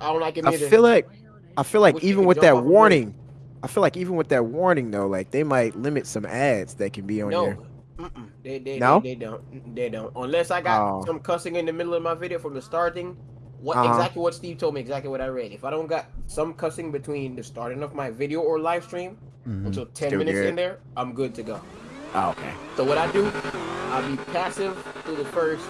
I don't like it I feel like I feel like even with that off a bridge. warning, I feel like even with that warning though, like they might limit some ads that can be on no. there. Mm-mm. They, they, No? they, they don't. They don't. Unless I got Oh. some cussing in the middle of my video from the starting. What Uh-huh. exactly what Steve told me, exactly what I read. If I don't got some cussing between the starting of my video or live stream Mhm. until 10 Still minutes good. in there, I'm good to go. Oh, okay. So what I do, I'll be passive through the first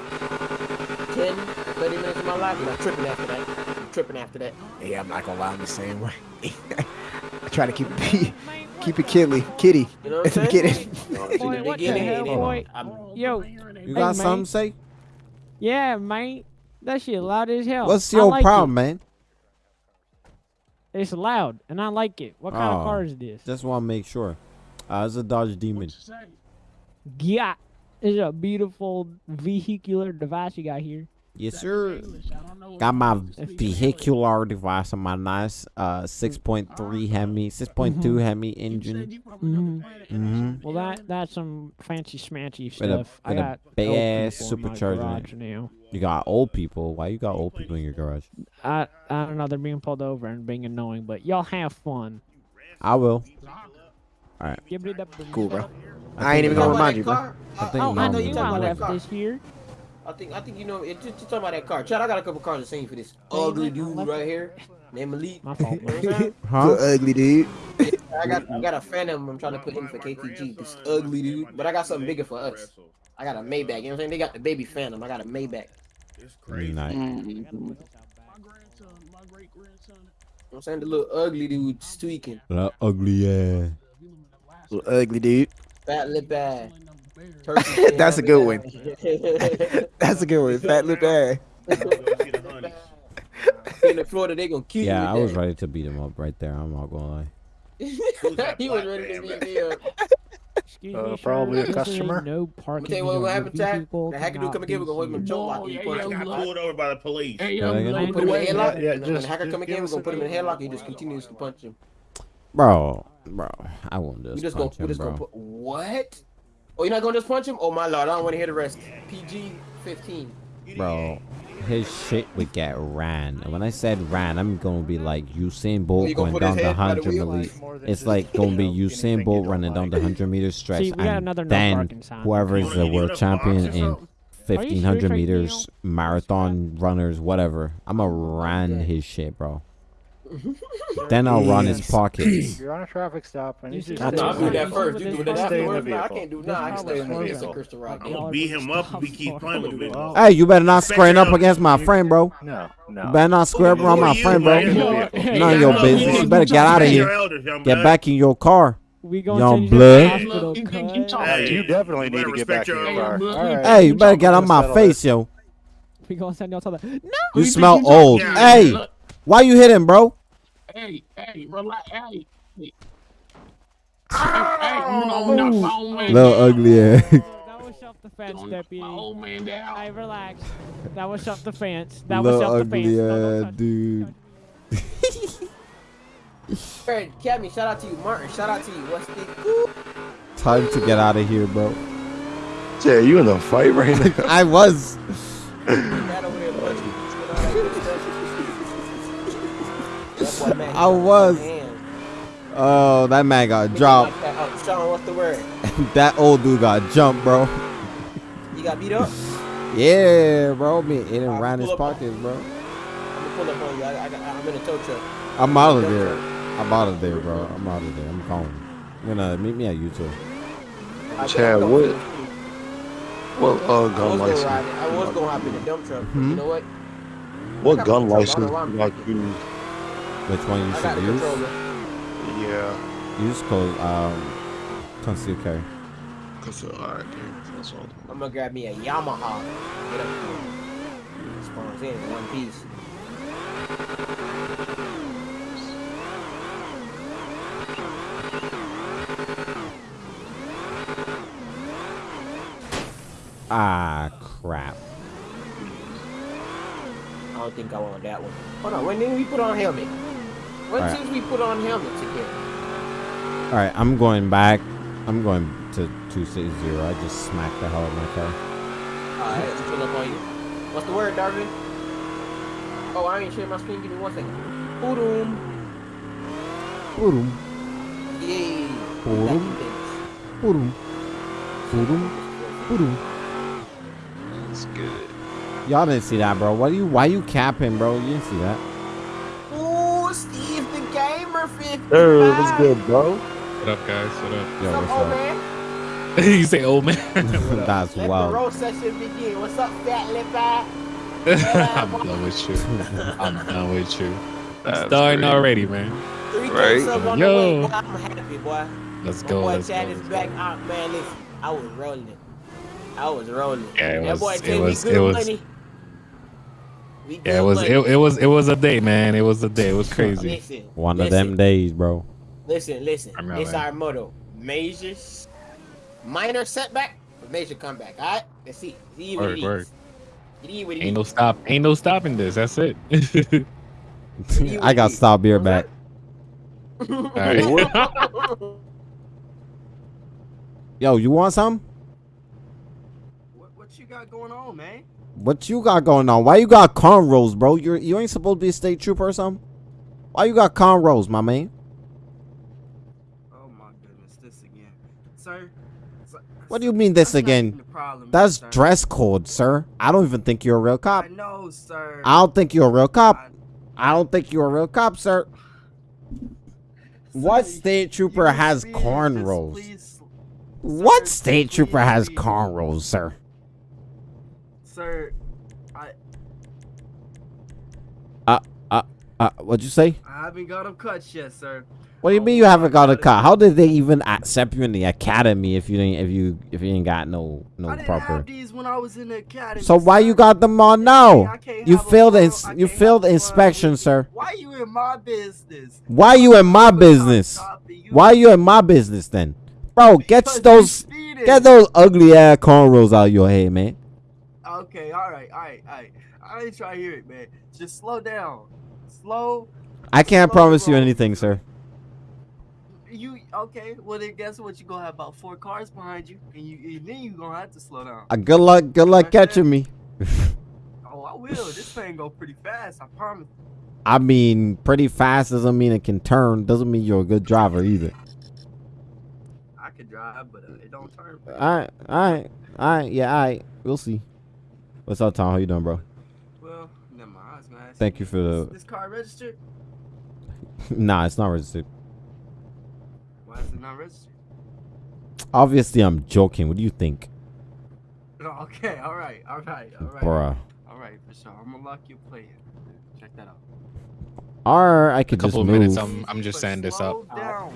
10, 30 minutes of my life, and I'm tripping after that. I'm tripping after that. Yeah, I'm not gonna lie, I'm the same way. I try to keep it keep it kiddly, kitty You know what at the I'm saying? beginning. Boy, what the hell, boy? Yo, You got Hey, something to say? yeah, mate. That shit loud as hell. What's your like problem, it. man? It's loud, and I like it. What kind Oh. of car is this? Just want to make sure. Uh, it's a Dodge Demon. Yeah, it's a beautiful vehicular device you got here. Yes, sir. Got my vehicular device on my nice uh 6.3 Hemi, 6.2 Hemi engine. hmm hmm Well, that that's some fancy schmancy With a- stuff. I with a got big old ass people in my supercharger. now. You got old people. Why you got old people in your garage? I I don't know. They're being pulled over and being annoying, but y'all have fun. I will. Give it up. Cool, bro. I I ain't even gonna remind you, bro. I think Oh, I know will. you talking about that left this here. I think I think you know. It, just, just talking about that car. Chad, I got a couple cars to sing for this oh, ugly dude right here named Malik. My fault. You know what I'm saying? Huh? Little ugly dude. I got I got a Phantom. I'm trying to put in for KTG. This ugly dude, but I got something bigger for us. I got a Maybach. You know what I'm saying? They got the baby Phantom. I got a Maybach. You Nice. You know what I'm saying? The little ugly dude tweaking. That ugly ass. Little ugly dude. Fat lip ass. Turkey skin That's a good one. one. That's a good one. Fat lip ass. in Florida, they gonna kill Yeah, I was with ready to beat him up right there. I'm not gonna lie. he was ready to beat me up. Excuse Uh, me, sir, probably a customer. no parking. tell you what zone. will happen, These Chad. The hacker dude come again, we're gonna hold him seen. choke lock. He got pulled over by the police. Hey, Say that again? Put him in a wait, headlock. Yeah, yeah, and when the just- hacker just come again, we're gonna put him in headlock. He just continues to punch him. Bro, bro, I won't We just, just gonna punch we him, just bro. gonna put what? Oh, you're not gonna just punch him? Oh my lord, I don't want to hear the rest. PG 15. Bro, his shit would get ran. And when I said ran, I'm gonna be like Usain Bolt you gonna going down the head by the hundred wheel? meter. It's like gonna be Usain Bolt running down the hundred meter stretch, See, and another then whoever is the world champion in fifteen hundred meters, marathon runners, whatever. I'ma ran his shit, bro. Then I'll run his pockets. You're on a traffic stop. I need you to Not No, stay I'll do that first. You do that Stay in the afterwards. Nah, I can't do. Nah, I stay in the Stay in the vehicle. vehicle. Right I'm gonna beat him up if he keeps playing with me. Oh, Hey, you better not squaring up against my friend, bro. No, You no. better not square up Who on are my you, friend, bro. None of your business. you You better get out of here. Get back in your car. We gonna Young send you blood. hospital, You can keep cuz. talking. Uh, you definitely You need to get back respect in your your car. elders. All right. Hey, you better get on Let's my settle face, yo. We gonna send y'all to the. No. You smell old. talking? Hey, Look, why you hitting, bro? Hey, hey, relax. Hey, hey. Hey, you know, knock my old man Little down. ugly ass. That was self-defense, Don't knock deputy. My old man down. Hey, relax. That was self-defense. That was Little self-defense. ugly No, don't dude. Hey, Cammy, shout out to you. Martin, shout out to you. What's the Time to get out of here, bro. Yeah, you in a fight right now? I was. I was. Oh, that man got Make dropped. like that. Oh, Sean, what's the word? that old dude got jumped, bro. You got beat up? Yeah, bro. Me, in didn't I'll ran his pull up- pockets, bro. I'm gonna pull up on you. I, I, I'm in a tow truck. I'm out of there. truck. I'm out of there, bro. I'm out of there. I'm calling. You're gonna meet me at YouTube. Chad, think what- going What uh, I gun was gonna license? I was gonna hop in the dump truck. but Hmm? You know what? What gun license don't know Which one you I should use? controller. Yeah. Use code um concealed carry. Cause uh, all right, that's all. I'm gonna grab me a Yamaha. Get up here. Spawns in in one piece. Ah, crap. I don't think I want that one. Hold on. When did we put on helmet? When Alright. since we put on helmets again? All right, I'm going back. I'm going to 260. I just smacked the hell out of my car. Alright, let's pull up on you. What's the word, Darvin? Oh, I ain't sharing my screen. Give me one second. Boom. Purum, Yay. Boom. purum, purum, purum. That's good. Y'all didn't see that, bro. What are you? Why you capping, bro? You didn't see that. Gamer 55. Hey, what's good, bro? What up, guys? What up? Yo, What's what's up, old up? man? you say old man? That's Let the wild. roast session begin. What's up, fat lip eye? I'm done with you. I'm done with you. That's Starting great. already, man. Three Right. subs on Yo. the way. I'm happy, boy. Let's My go. boy Let's go. Chad is back go. out, man. Listen, I was rolling. I was rolling. Yeah, it that was- boy it gave was- me it good was- money. We Yeah, it was it, it was it was a day, man. It was a day. It was crazy. Listen, One of them days, bro. Listen, listen. It's our motto: major, minor setback, but major comeback. All right, let's see. See what Word, it word. is. It is what it Ain't no stop. Ain't no stopping this. That's it. I got stop beer back. All right. Yo, you want some? What, what you got going on, man? What you got going on? Why you got cornrows, bro? You you ain't supposed to be a state trooper or something? Why you got cornrows, my man? Oh my goodness, this again, sir. sir- What do you mean this not again? problem, That's sir. dress code, sir. I don't even think you're a real cop. I know, sir. I don't think you're a real cop. I- I don't think you're a real cop, sir. What state trooper has cornrows? What state trooper has cornrows, sir? Sir, I Uh, what'd you say? I haven't got them cut yet, sir. What do you Oh mean you haven't got a cut? How did they even accept you in the academy if you didn't if you if you ain't got no no I didn't proper? have these when I was in the academy. So why you got them on now? You failed the ins- you failed a inspection, sir. Why you in my business? Why you in my business? cop and you- Why you in my business then, bro? Get Because those get those ugly ass cornrows out of your head, man. Okay, all right, all right, all right. I ain't trying to hear it, man. Just slow down. Slow. I can't Slow promise you anything, sir. You okay? Well, then guess what? You gonna have about four cars behind you, and you and then you gonna have to slow down. Uh, good luck, good luck Okay. catching me. Oh, I will. This thing go pretty fast. I promise. I mean, pretty fast doesn't mean it can turn. Doesn't mean you're a good driver either. I can drive, but uh, it don't turn. All right, all right, all right. Yeah, all right. We'll see. What's up, Tom? How you doing, bro? Well, never mind. I was gonna ask Thank you for this, the. this car registered. nah, it's not registered. Why is it not registered? Obviously, I'm joking. What do you think, No, okay, all right, all right, all right, bruh? all right, for sure. I'm gonna lock your play in. Check that out. Or I A could just couple of move. minutes. I'm I'm just But setting this up. Down.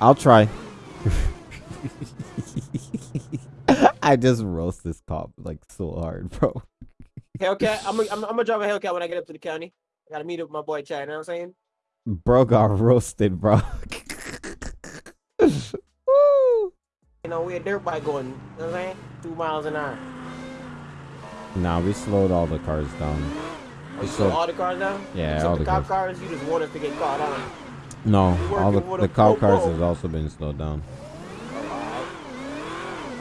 I'll try. I just roast this cop like so hard, bro. Hellcat. I'm gonna I'm, I'm gonna drive a Hellcat when I get up to the county. I gotta meet up with my boy Chad. You know what I'm saying? Bro got roasted, bro. Woo. You know, we a dirt bike going. You know what I'm saying? Two miles an hour. Nah, we slowed all the cars down. Oh, you So- slow all the cars down? Yeah, Except all the the cop cars. cars. You just want us to get caught on. No, all the the cop cars has also been slowed down.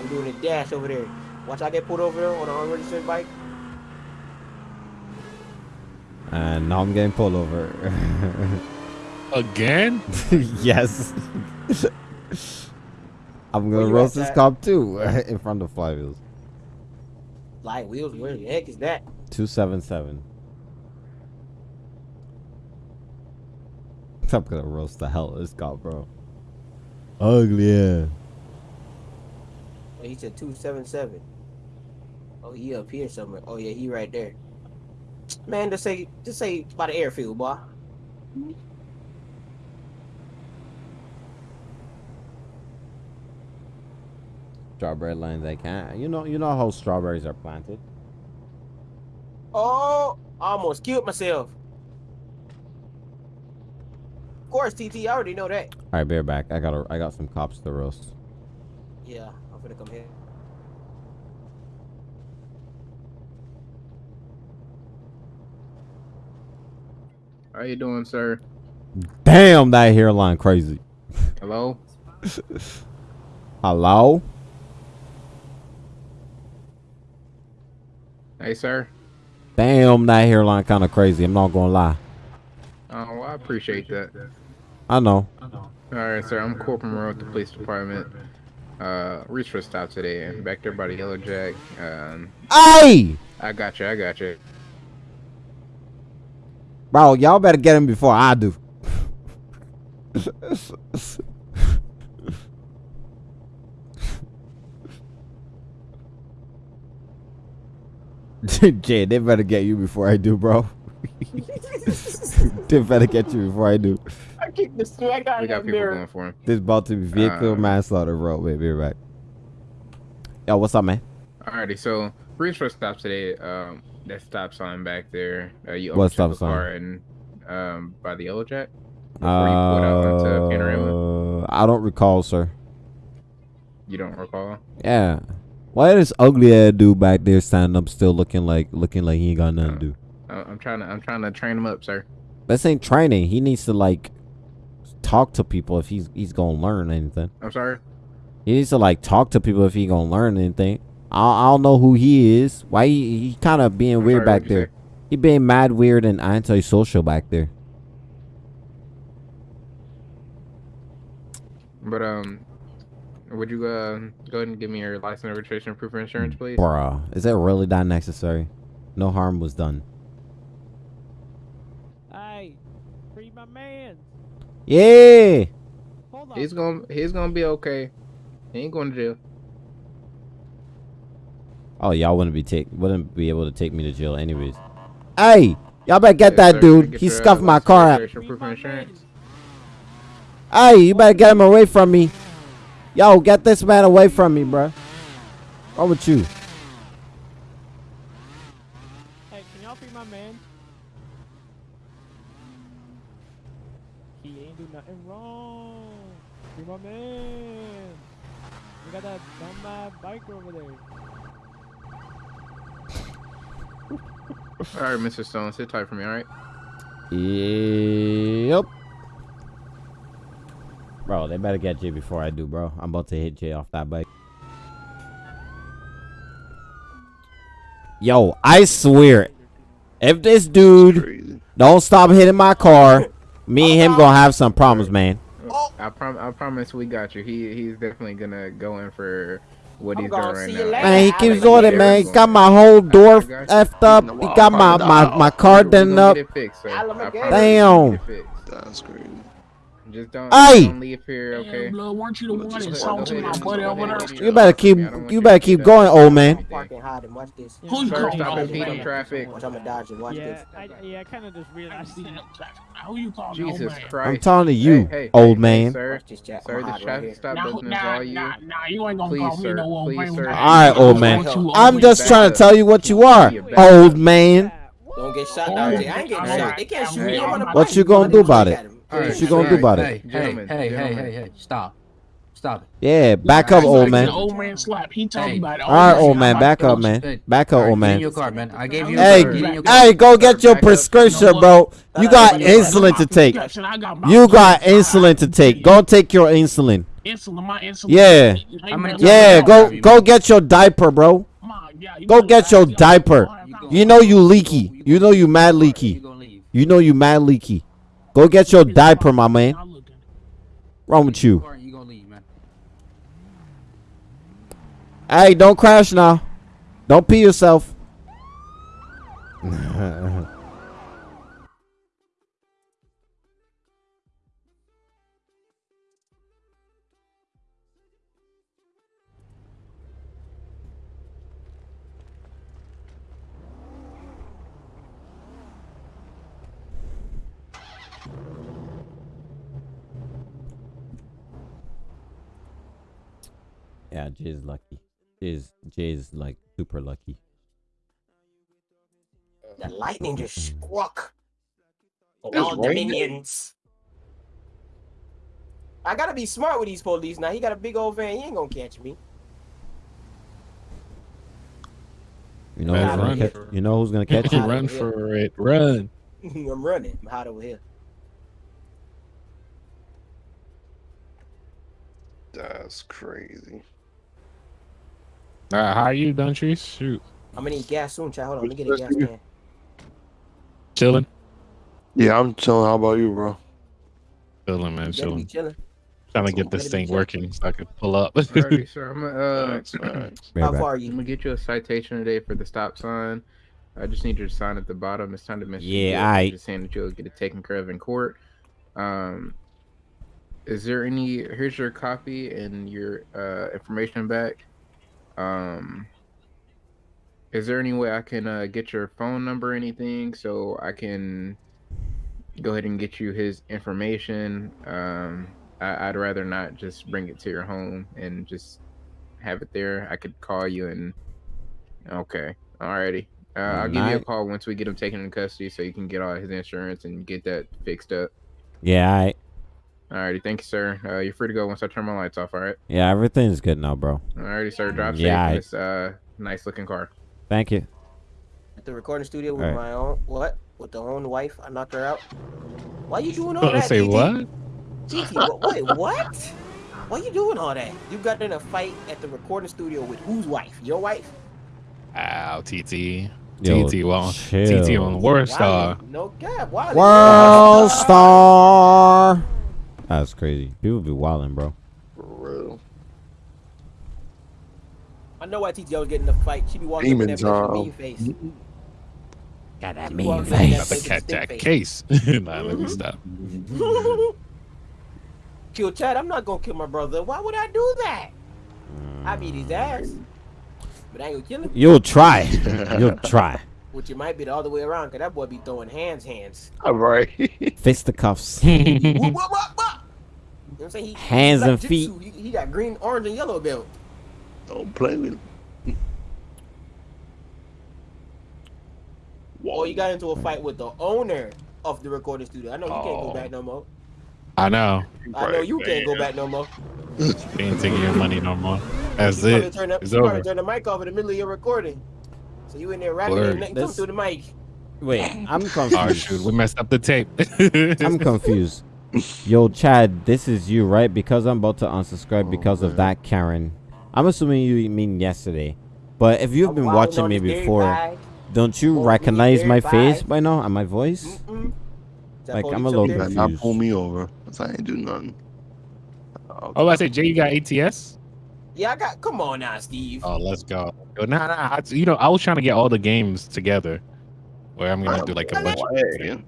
Alright. I'm doing a dash over there. Watch I get pulled over there on an unregistered bike. And now I'm getting pulled over. Again? yes. I'm gonna roast this Chad? cop too in front of Fly Wheels. Light wheels. Where the heck is that? Two seven seven. I'm gonna roast the hell out of this cop, bro. Ugly, yeah. He said two seven seven. Oh, he up here somewhere. Oh yeah, he right there. Man, just say just say by the airfield, boy. Strawberry lines, I can't. You know, you know how strawberries are planted. Oh, I almost killed myself. Of course, TT. I already know that. All right, bear back. I got a, I got some cops to roast. Yeah, I'm come here. How you doing, sir? Damn, that hairline crazy. Hello? Hello? Hey, sir. Damn, that hairline kind of crazy. I'm not gonna lie. Oh, well, I appreciate that. I know. All right, sir. I'm Corporal Monroe with the police department. Uh, reach stop today. and Back there by the Yellow Jack. Um, Hey, I got you. I got you. bro, y'all better get him before I do. Jay, they better get you before I do, bro. they better get you before I do. I kicked the swag out We got people mirror. going for him. This about to be vehicle Uh, manslaughter, bro. Wait, be right back. Yo, what's up, man? Alrighty, so reach for a stop today. Um, that stop sign back there. Uh, you What stop a sign? car and um by the Yellow Jack. Before you pulled out onto Panorama. Uh, I don't recall, sir. You don't recall? Yeah. Why this ugly ass dude back there standing up, still looking like looking like he ain't got nothing to do? I- I'm trying to. I'm trying to train him up, sir. This ain't training. He needs to like talk to people if he's he's gonna learn anything. I'm sorry. He needs to like talk to people if he gonna learn anything. I, I don't know who he is. Why he, he kind of being I'm weird sorry, back there. He being mad weird and antisocial back there. But um, would you uh go ahead and give me your license, registration, proof of insurance, please? Bruh, is that really that necessary? No harm was done. Hey, free my man. Yeah. Hold on. He's gonna. He's gonna be okay. He ain't going to jail. Oh, y'all wouldn't be take wouldn't be able to take me to jail anyways. Hey, y'all better get Yes, that sir. dude. Get He your, uh, scuffed my car up. registration, proof of insurance. Hey, you better get him away from me. Yo, get this man away from me, bruh. What with you? Hey, can y'all free my man? He ain't do nothing wrong. Free my man. We got that dumb biker over there. All right, Mr. Stone, sit tight for me. All right. Yep. Bro, they better get you before I do, bro. I'm about to hit you off that bike. Yo, I swear, if this dude don't stop hitting my car, me and him gonna have some problems, man. I prom. I promise we got you. He he's definitely gonna go in for what I'm he's doing right now. Man, he keeps like doing it. it, man. He got my whole door effed up. He got my my my car done up. get it fixed, sir. I Alamagator. promise Damn. we get it fixed. That's crazy. Just don't, Hey! don't leave here, okay? Damn, blood, weren't you the one Just that talked to my buddy over there? You better keep I want you you better to keep going, old man. I'm parking hard and watch this. Who you Sir, calling stop impeding traffic. Watch, I'm gonna dodge and watch Yeah, this. I, yeah, I kind of just realized that. Who you calling Jesus old man? Christ. I'm talking to you, Hey, hey, old hey, man. Sir, Watch this, Jack. sir, the traffic stop Nah, button is nah, all you. nah, nah, you ain't gonna Please, call me no old Please, man. sir. All right, old man. I'm just trying to tell you what you are, old man. Don't get shot now, hey, Jay. I ain't getting shot. They can't shoot me. I'm on a What you gonna do about it? Alright, What you gonna do about it? Hey, hey, hey, hey, hey, hey, stop. Stop it. Yeah, back up, old man. Old man slap. He talking Hey. about it. All right, old man, back up, man. Back up, old man. your car, man. I gave you. Hey, Get in your car. hey, go get your prescription, bro. You got insulin to take. I got my You got insulin. insulin to take. Go take your insulin. Insulin, my insulin. Yeah. How many times Yeah, go go get your diaper, bro. Ma, yeah, you Go get your diaper. You know you leaky. You know you mad You leaky. gonna leave. You know you mad leaky. Go get your diaper, my man. Wrong with you? You gonna leave, man. Hey, don't crash now. Don't pee yourself. yeah, Jay's lucky. Jay's Jay's like super lucky. The lightning just mm-hmm. struck. It's All the minions. I gotta be smart with these police now. He got a big old van. He ain't gonna catch me. You know, Man, who's gonna run catch, for- you know who's gonna catch you? Run for it. Run. I'm running. I'm hot over here. That's crazy. Uh, how you done, Trees? Shoot. I'm gonna need gas soon, child. Hold on, let me get a gas can. Chilling. Yeah, I'm chilling. How about you, bro? Chilling, man. Better be Chilling. chilling. Trying to get this thing working so I can pull up. Alrighty, sir. I'm gonna, uh, Facts, facts. Right How far are you? I'm you? gonna get you a citation today for the stop sign. I just need your sign at the bottom. It's time to mention. Yeah, I aight. Just saying that you'll get it taken care of in court. Um, is there any? Here's your copy and your uh, information back. Um, is there any way I can uh, get your phone number or anything so I can go ahead and get you his information? Um, I, I'd rather not just bring it to your home and just have it there. I could call you and okay, alrighty. Uh, I'll give you a call once we get him taken into custody so you can get all his insurance and get that fixed up. Yeah, I. Alrighty, thank you, sir. Uh, you're free to go once I turn my lights off. All right. Yeah, everything's good now, bro. Alrighty, sir. Drive Yeah, safe in I- this uh, nice looking car. Thank you. At the recording studio with Alright. my own what? With the own wife? I knocked her out. Why you doing all I that? say TT? what? TT, what, wait, what? Why you doing all that? You got in a fight at the recording studio with whose wife? Your wife? Ow, TT. Yo, TT on chill. TT on World Star. No cap. Why? World Star. That's crazy. People be wilding, bro. For real. I know why TT always getting in the fight. She be walking Demon in there with that time. mean face. Got that She mean walking in face. that Got to face with catch that face. case. nah, let me mm-hmm. stop. Kill Chad, I'm not gonna kill my brother. Why would I do that? I beat his ass. But I ain't gonna kill him. You'll try. You'll try. Which it might be the other way around, cause that boy be throwing hands, hands. All right. Fisticuffs. You know what I'm saying? He, Hands he and feet. He, he got green, orange, and yellow belt. Don't play with. Him. Or oh, you got into a fight with the owner of the recording studio. I know you can't go Oh. back no more. I know. I know you can't go back no more. They ain't taking your money no more. That's You it. turn, up, It's you over. turn the mic off in the middle of your recording. So you in there rapping Word. and nothing comes This- through the mic. Wait, I'm confused. Oh confused. shoot, we messed up the tape. I'm confused. Yo, Chad, this is you, right? Because I'm about to unsubscribe Oh, because of that Karen. I'm assuming you mean yesterday. But if you've been watching me before, bag. don't you Won't recognize my there face by- by now and my voice? Mm-mm. Like, I'm a little up there? You better not confused. pull me over. 'cause I ain't do nothing. oh, I say Jay, you got ATS? Yeah, I got. Come on now, Steve. Oh, let's go. Yo, nah, nah. I, you know, I was trying to get all the games together, where I'm gonna do like a bunch. Of,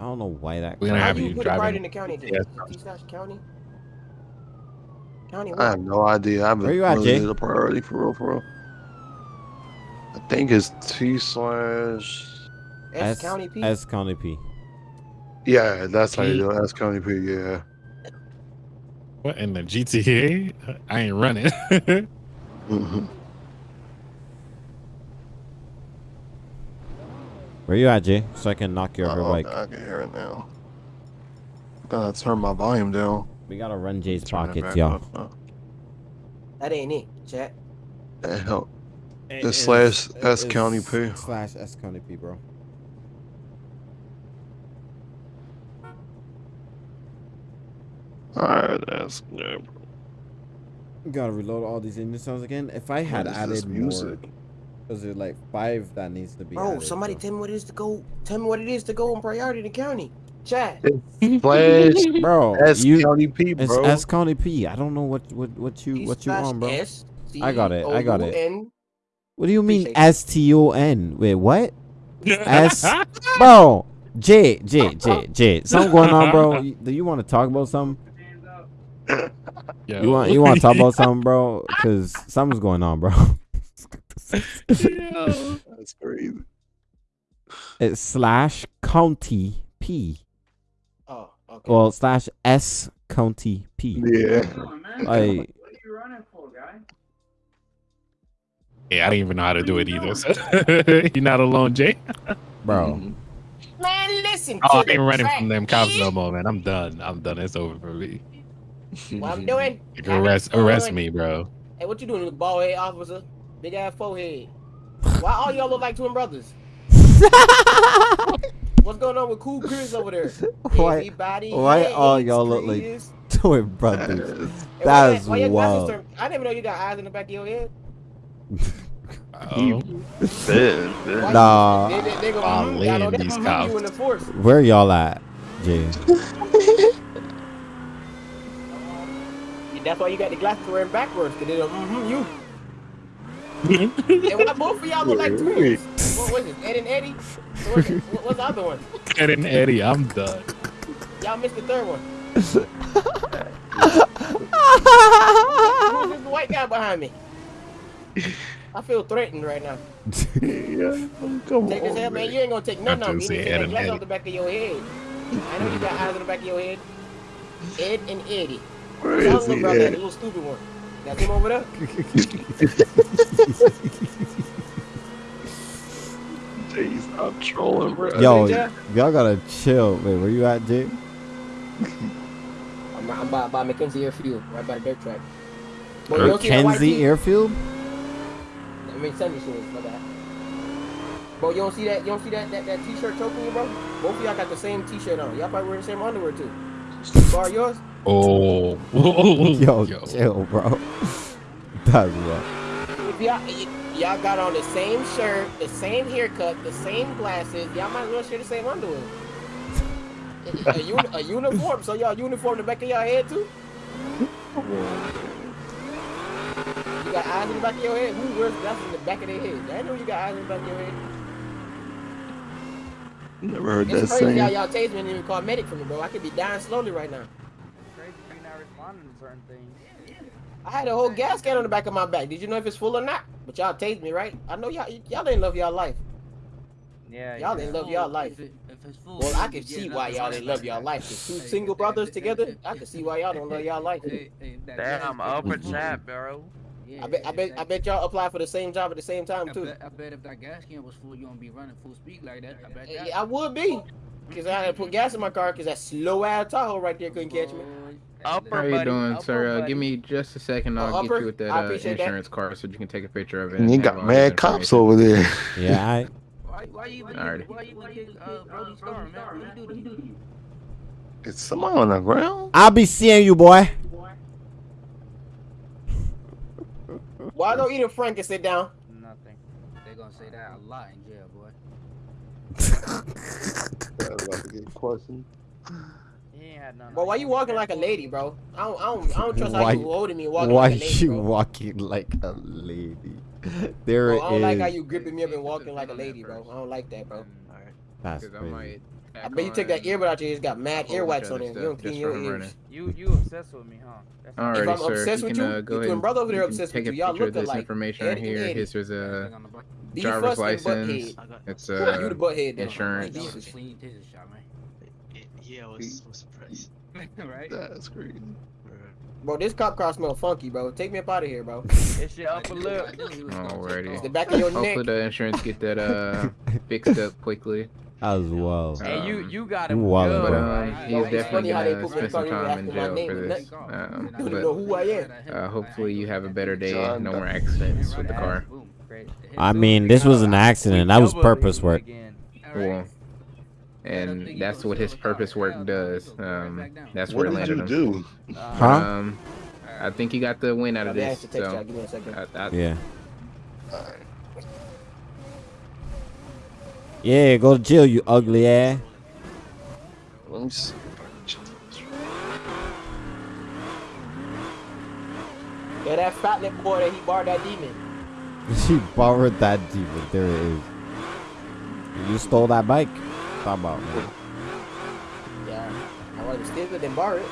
I don't know why that. We're gonna have you you put it right driving. in the county? Then? Yes. T-slash county. County. I have no idea. I haven't Where you at, really Jay? a priority for real, for real. I think it's T slash. S, County P. S County P. Yeah, that's how you do it. That's County P. Yeah. What in the GTA? I ain't running. Mhm. Where you at, Jay? So I can knock your Oh, like. I can hear it now. Gotta turn my volume down. We gotta run Jay's Turn pockets, back y'all. That ain't it, chat. that help. It It's is- slash S County P. Slash S County P, bro. Alright, that's good. bro. Gotta reload all these engine sounds again. If I had What is this added music? more, is there like five that needs to be? Bro, added, somebody bro? tell me what it is to go. Tell me what it is to go on priority in the county. Chat. Slash bro. S you, County P, it's bro. S County P. I don't know what what what you what you T-slash on, bro. S I got it, I got it. What do you mean S T O N? Wait, what? S, bro. J J J J. Something going on, bro. Do you want to talk about something? Yo. You want you want to talk about something, bro? Because something's going on, bro. Yo. That's crazy. It's slash county P. Oh, okay. Well, slash S county P. Yeah. Like, Yeah, I didn't even know how to do it either. So. You're not alone, Jay. bro. Man, listen Oh, I to the ain't running track, from them cops no more, man. I'm done. I'm done. It's over for me. What I'm doing? You arrest arrest Doing. me, bro. Hey, what you doing, you bald head officer? Big ass forehead. Why all y'all look like twin brothers? What's going on with Cool Chris over there? Why- Everybody why all y'all look like twin brothers? That's that- why your glasses wild. turn- I didn't even know you got eyes in the back of your head. Uh-oh. Dead, dead. Nah. They, they, they go, I'll y'all know in that these you in the cops. force. Where y'all at, Jay? That's why you got the glasses wearing backwards, because they don't, mm-hmm, you. And why both of y'all look like twins? What was it, Ed and Eddie? What's, what- what's the other one? Ed and Eddie, I'm done. Y'all missed the third one. Who's this white guy behind me? I feel threatened right now. yeah, come Take this on, head, man. man. You ain't gonna take nothing I off do me. You see need to Ed take that and glass Eddie. off the back of your head. I know you got eyes on the back of your head. Ed and Eddie. Where Tell is him he about that, at? the little stupid one. Got him over there? Jeez, I'm trolling, bro. Yo, y'all gotta chill. Wait, where you at, Jay? I'm, I'm by, by Mackenzie Airfield, right by the dirt track. Boy, you that white Kenzie tee? Airfield? I mean, Sunday shoes, my bad. Bro, you don't see that? You don't see that that, that t-shirt choking you, bro? Both of y'all got the same t-shirt on. Y'all probably wearing the same underwear too. Bar yours? Oh. Yo, chill, bro. That's what. If y'all y'all got on the same shirt, the same haircut, the same glasses, y'all might as well share the same underwear. a, a, uni- a uniform, so y'all uniform the back of y'all head too? You got eyes in the back of your head? Who wears glasses in the back of their head? I know you got eyes in the back of your head. Never heard that It's crazy how saying. y'all tased me and even call medic for me, bro. I could be dying slowly right now. Crazy you're not responding to certain things. I had a whole gas can on the back of my back. Did you know if it's full or not? But y'all tased me, right? I know y'all y'all didn't love y'all life. Yeah, Y'all yeah. didn't love y'all life. If, it, if it's full, Well, I can see why y'all didn't love y'all life. 'cause two single brothers together, I can see why y'all don't love y'all life. Hey, hey, if that Damn, upper can was full, chat, bro. Yeah, I bet, I bet, I bet y'all apply for the same job at the same time I too. bet, I bet if that gas can was full, you won't be running full speed like that. I bet eh, that. I would be, cause I had to put gas in my car, cause that slow ass Tahoe right there couldn't catch me. Upper How you buddy, doing, upper sir? Uh, give me just a second. Oh, I'll get upper? you with that uh, appreciate that. insurance card so you can take a picture of it. And you got mad cops information. over there. Yeah, I. Why, why you even Alrighty. why you even kick uh, Brody Storm, man? What you do to you? Is somebody on the ground? I'll be seeing you, boy. Why don't eat a Frank and sit down? Nothing. They're gonna say that a lot in jail, boy. That's like a good question. He ain't had none. Bro, why you walking like a lady, bro? I don't, I don't, I don't trust how you holding me walking Why like a lady, you bro. walking like a lady? There Bro, I don't like how is. you gripping me up and walking like a lady, bro. I don't like that, bro. That's 'Cause I crazy. I bet you took that earbud out your ears, got mad a whole bunch earwax on it. You don't clean your for ears. You you obsessed with me, huh? That's All If I'm sir. obsessed you with can, you, uh, your go twin ahead and brother over there obsessed take with a you. Y'all picture of look this alike. information right here. Eddie. Here's his uh, Be driver's fussing license. butthead. It's you uh, the butthead then. insurance. Be That was a decent. clean taser shot, man. Yeah, I was so surprised. right? That's crazy. Bro, this cop car smell funky, bro. Take me up out of here, bro. It's your upper lip. I knew he was gonna Alrighty. off. The back of your Hopefully neck. the insurance get that uh fixed up quickly. As well. Hey, you Um, you got you him wildin', good, But bro. um, right? he is definitely how gonna put me in spend some front time in jail for this. Um, You don't know but who I am. uh, hopefully you have a better day John no more accidents with the car. Boom. Great. Hit I mean, this was an accident. That was purpose work. again. Cool. And that's what his purpose work does. Um, that's What where it did landed you him. do? Huh? Um, I think he got the win out of this. asked to text So y'all. Give me a second. I, I, Yeah. Yeah, go to jail, you ugly ass. Let me see. Yeah, that fat lip boy that he borrowed that demon. She borrowed that demon. There it is. You stole that bike. Talk about man. Yeah. I rather steal it than borrow it.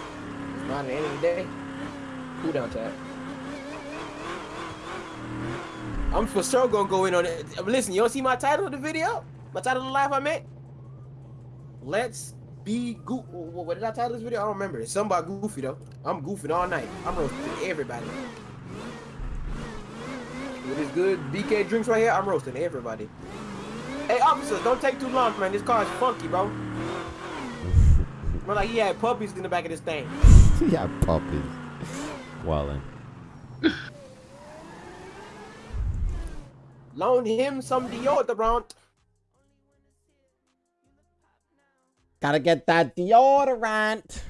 It's not at the end of the day. Cool down chat. I'm for sure gonna go in on it. Listen, you don't see my title of the video? My title of the live I met? Let's be goofy. What did I title this video? I don't remember. It's something about goofy though. I'm goofing all night. I'm roasting everybody. With this good BK drinks right here, I'm roasting everybody. Hey officers, don't take too long, man. This car is funky, bro. Bro, like he had puppies in the back of this thing. yeah, puppies. Wildin'. Loan him some deodorant. Gotta get that deodorant.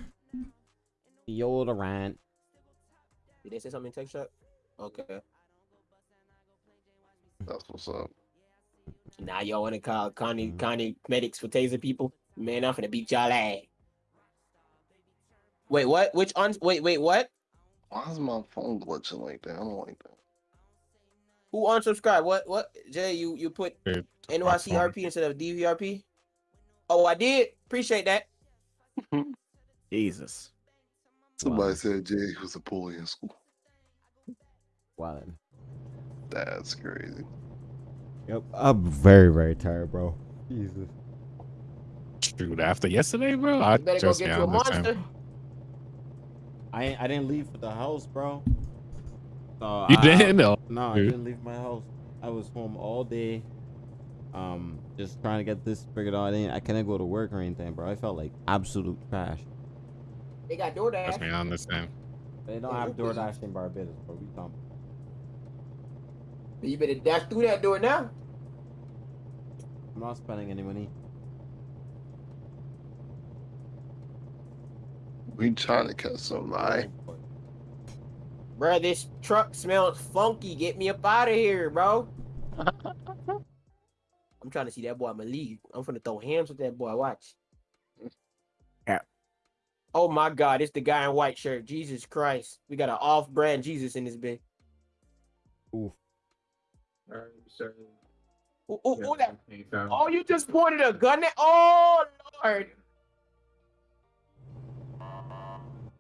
Deodorant. Did they say something in text chat? Okay. That's what's up. Now y'all want to call Connie Connie medics for taser people? Man, I'm finna beat y'all ass. Wait, what? Which on? Wait, wait, what? Why is my phone glitching like that? I don't like that. Who unsubscribed? What? What? Jay, you you put Dude, NYCRP instead of DVRP? Oh, I did. Appreciate that. Jesus. Somebody said Jay was a bully in school. Wow. That's crazy. Yep. I'm very, very tired, bro. Jesus. Shoot, after yesterday, bro, I You better go just get yeah, you a I'm the monster. I I didn't leave for the house, bro. So You I- didn't? No. No, I didn't leave my house. I was home all day. Um, just trying to get this figured out. I didn't. I couldn't go to work or anything, bro. I felt like absolute trash. They got Trust me, DoorDash. I understand. They don't have DoorDash in Barbados, bro. We come. You better dash through that door now. I'm not spending any money. We trying to catch some lie. Bro, this truck smells funky. Get me up out of here, bro. I'm trying to see that boy i'm a Malik. I'm finna throw hands with that boy. Watch. Yeah. Oh my God, it's the guy in white shirt. Jesus Christ. We got an off-brand Jesus in this bitch. Oof. Ooh, ooh, ooh, that- Oh, you just pointed a gun at. Oh Lord.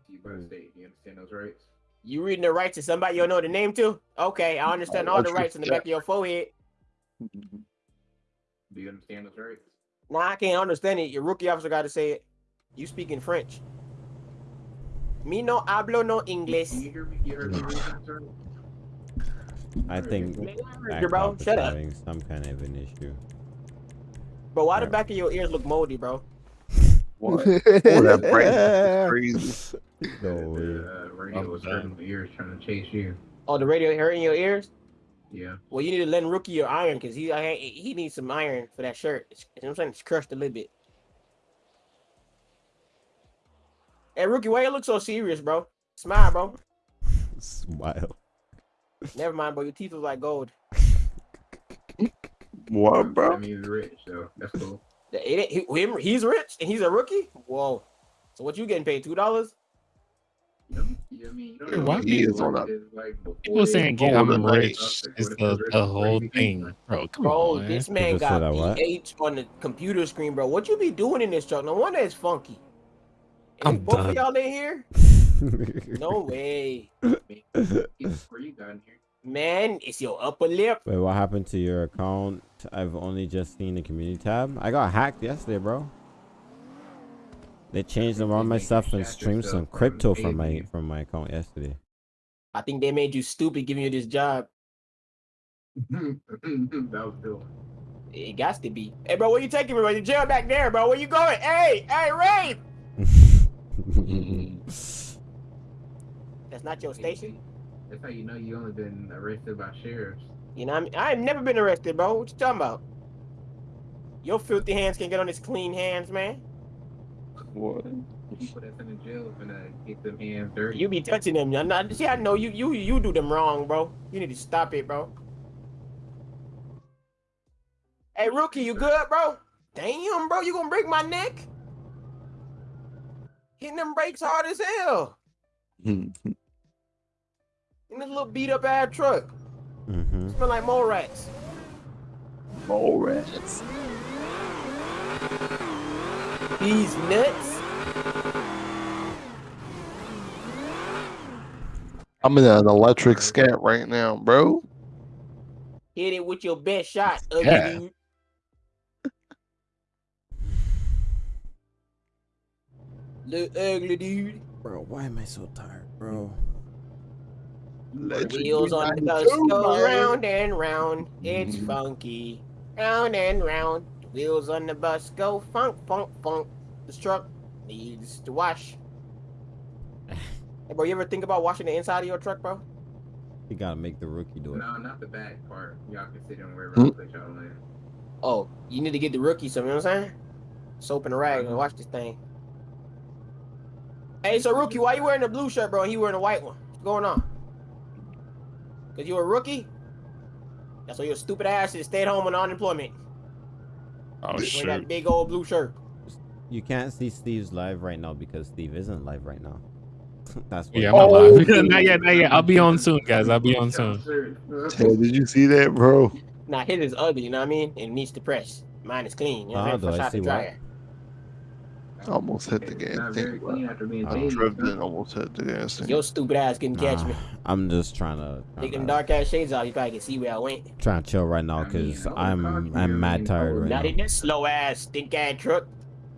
You better state. You understand those rights? You reading the rights to somebody you don't know the name to? Okay, I understand Oh, all the rights in the back of your forehead. Do you understand those rights? Nah, I can't understand it. Your rookie officer got to say it. You speak in French. Me no hablo no English. You hear me? You heard me read those rights? I think Man, back bro, shut up. having some kind of an issue. Bro, why the back of your ears look moldy, bro? What? oh, that brain is crazy. No way. The uh, radio was hurting my ears trying to chase you. Oh, the radio hurting your ears? Yeah. Well, you need to lend Rookie your iron because he I, he needs some iron for that shirt. It's, you know what I'm saying? It's crushed a little bit. Hey, Rookie, why you look so serious, bro? Smile, bro. Smile. Never mind, bro. Your teeth was like gold. What, bro? That means rich, so that's cool. The- it- he- him- he's rich and he's a rookie? Whoa. So what you getting paid? $2? You what I mean? You don't Hey, know why He it is on a- like People saying get go I'm rich is the, rich the whole crazy. thing, bro. Come Bro, on, man. this man People got that what? On the computer screen, bro. What you be doing in this truck? No wonder it's funky. Is I'm both done. of y'all in here? No way. It's free down here. Man, it's your upper lip. Wait, what happened to your account? I've only just seen the community tab. I got hacked yesterday, bro. They changed around my stuff and streamed some crypto from my from my account yesterday. I think they made you stupid giving you this job. that was doing. It got to be. Hey, bro, where you taking me, bro? You jail back there, bro. Where you going? Hey, hey, Ray! That's not your station. That's how you know you only been arrested by sheriffs. You know, I mean, I ain't never been arrested, bro. What you talking about? Your filthy hands can get on his clean hands, man. What? People that's in the jail finna get them hands dirty. You be touching them. you not, see, I know you, you, you do them wrong, bro. You need to stop it, bro. Hey, rookie, you good, bro? Damn, bro, you gonna break my neck? Hitting them brakes hard as hell. In this little beat up ass truck. Mm-hmm. Smell like mole rats. Mole rats. These nuts. I'm in an electric scat right now, bro. Hit it with your best shot, ugly Yeah. dude. Little ugly dude. Bro, why am I so tired, bro? Wheels on the bus go round and round. It's funky. Round and round. Wheels on the bus go funk, funk, funk. This truck needs to wash. hey, bro, you ever think about washing the inside of your truck, bro? You gotta make the rookie do it. No, not the back part. Y'all can sit in wherever Hmm? I put y'all in. Oh, you need to get the rookie some, you know what I'm saying? Soap and a rag and wash this thing. Hey, so rookie, why you wearing the blue shirt, bro, and he wearing the white one? What's going on? Cause you a rookie? That's why your stupid ass is stay at home on unemployment. Oh Wearing shit. that big old blue shirt. You can't see Steve's live right now because Steve isn't live right now. That's what Yeah, I'm not live. not yet, not yet. I'll be on soon, guys. I'll be on soon. Ted, did you see that, bro? Nah, his is ugly, you know what I mean? It needs to press. Mine is clean. You know what Ah, I'm do saying? Fresh I out the see what? Dryer. Almost hit the gas tank. I drove in, almost hit the gas tank. Your stupid ass couldn't catch me. I'm just trying to Take them dark ass shades off, you probably can see where I went. trying to chill right now because I'm I'm mad tired right Not now. in this slow ass stink ass truck.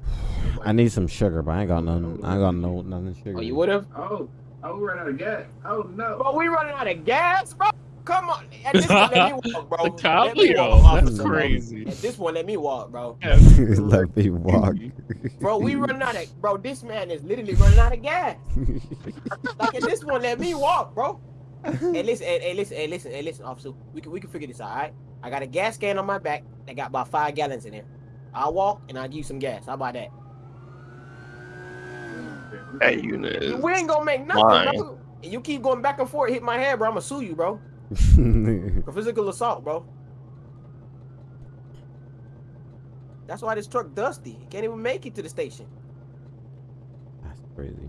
I need some sugar, but I ain't got none. I ain't got no nothing sugar. Oh, you would have? Oh, oh, we ran out of gas. Oh no. Bro, we running out of gas, bro. Come on. At this point, let me walk, bro. The Let me Cabrio, walk, that's officer, bro. crazy. At this point, let me walk, bro. Let me walk. Bro, we running out of bro. This man is literally running out of gas. like at this point, let me walk, bro. hey, listen, hey, hey, listen, hey, listen, hey, listen, officer. We can we can figure this out, all right? I got a gas can on my back that got about five gallons in there. I'll walk and I'll give you some gas. How about that? That unit is We ain't gonna make nothing, bro. You keep going back and forth, hit my head, bro. I'm gonna sue you, bro, for physical assault, bro. That's why this truck dusty. It can't even make it to the station. That's crazy.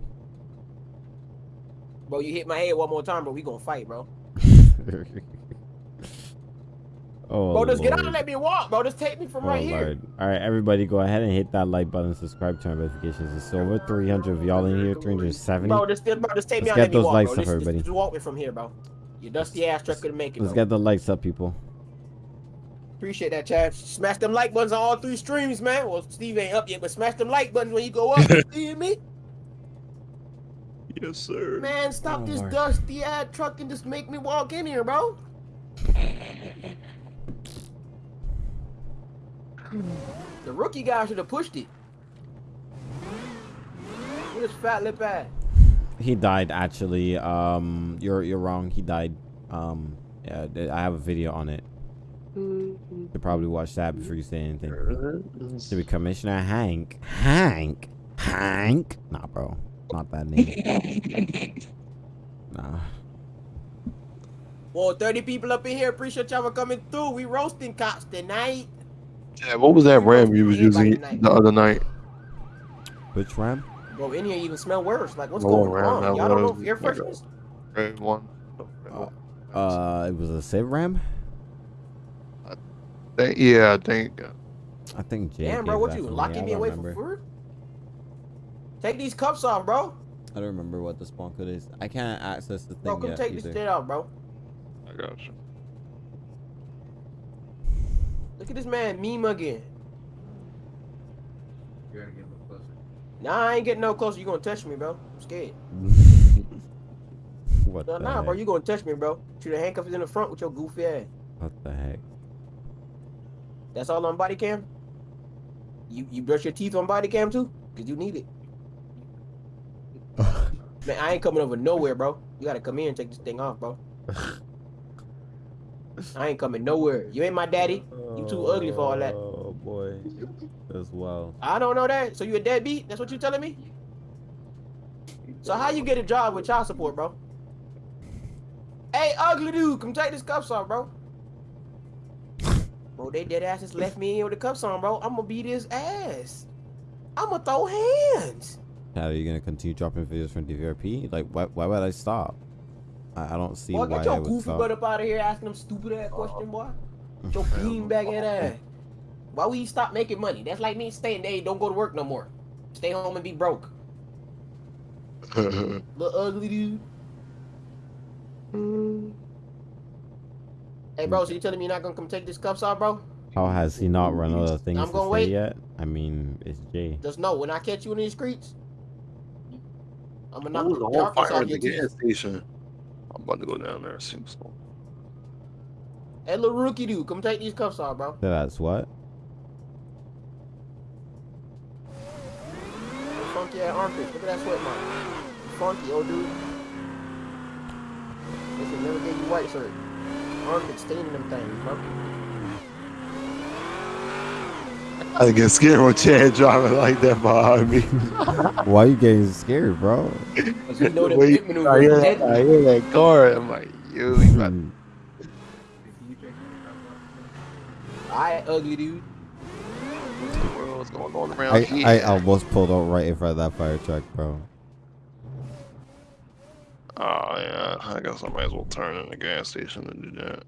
Bro, you hit my head one more time, bro. We gonna fight, bro. oh, bro, just get out and let me walk, bro. Just take me from Oh, right here. All right, everybody, go ahead and hit that like button, subscribe, turn notifications. It's over 300 of y'all in here, 370. Bro, just, bro, just take me Let's out get and let me those walk, likes bro. up, Just, just, everybody. just walk me from here, bro. Your dusty ass truck couldn't make it, Let's bro. get the likes up, people. Appreciate that, Chad. Smash them like buttons on all three streams, man. Well, Steve ain't up yet, but smash them like buttons when you go up. you hear me? Yes, sir. Man, stop Oh, this Lord. dusty ass truck and just make me walk in here, bro. The rookie guy should have pushed it. Look at his fat lip ass. He died actually. Um, you're you're wrong. He died. Um, yeah, I have a video on it. You should probably watch that before you say anything. To be Commissioner Hank. Hank. Hank. Nah, bro. Not that name. Nah. Well, 30 people up in here. Appreciate y'all for coming through. We roasting cops tonight. Yeah, what was that ram you was using the other night? Which ram? Bro, in here even smell worse. Like, what's Oh, going ram, on? Y'all don't know was air like a- freshness? Red one. Uh, it was a Civ ram. Think- yeah, I think. I think Jay. Damn, bro, what you locking me away remember. from food? Take these cups off, bro. I don't remember what the spawn code is. I can't access the thing Bro, come yet take this either. shit off, bro. I got you. Look at this man meme again. You gotta get a little closer. Nah, I ain't getting no closer. You gonna touch me, bro. I'm scared. what Nah, the nah bro, you gonna touch me, bro. Shoot the handcuffs in the front with your goofy ass. What the heck? That's all on body cam? You you brush your teeth on body cam too? Cause you need it. Man, I ain't coming over nowhere, bro. You gotta come in and take this thing off, bro. I ain't coming nowhere. You ain't my daddy. You too ugly for all that. Boy, as well. I don't know that. So you a deadbeat? That's what you telling me? So how you get a job with child support, bro? Hey, ugly dude, come take this cuffs off, bro. Bro, they dead ass just left me in with the cuffs on, bro. I'm gonna beat his ass. I'm gonna throw hands. Chad, are you gonna continue dropping videos from DVRP? Like, why, why would I stop? I, I don't see Boy, why get your goofy butt up out of here asking them stupid ass question, boy. Get your beanbag head ass. Why we stop making money? That's like me staying there, don't go to work no more. Stay home and be broke. Little ugly dude. Hey, bro, so you telling me you're not gonna come take these cuffs off, bro? How has he not run out of things I'm to gonna say wait. yet? I mean, it's Jay. Just know when I catch you in these streets, I'm gonna knock was the a whole fire off at your the teeth. station. I'm about to go down there and see what's Hey, little rookie dude, come take these cuffs off, bro. That's what? Funky ass armpits. Look at that sweat mark. Funky, old dude. They should never gave you white shirt. Armpits staining them things, bro. I get scared when Chad driving like that behind me. Why you getting scared, bro? Cause you know them Wait, hip I maneuvers hear, deadly. I hear that car. I'm like, yo, he about Hmm. Alright, ugly dude going on around I, here. I almost pulled out right in front of that fire truck, bro. Oh, yeah. I guess I might as well turn in the gas station and do that.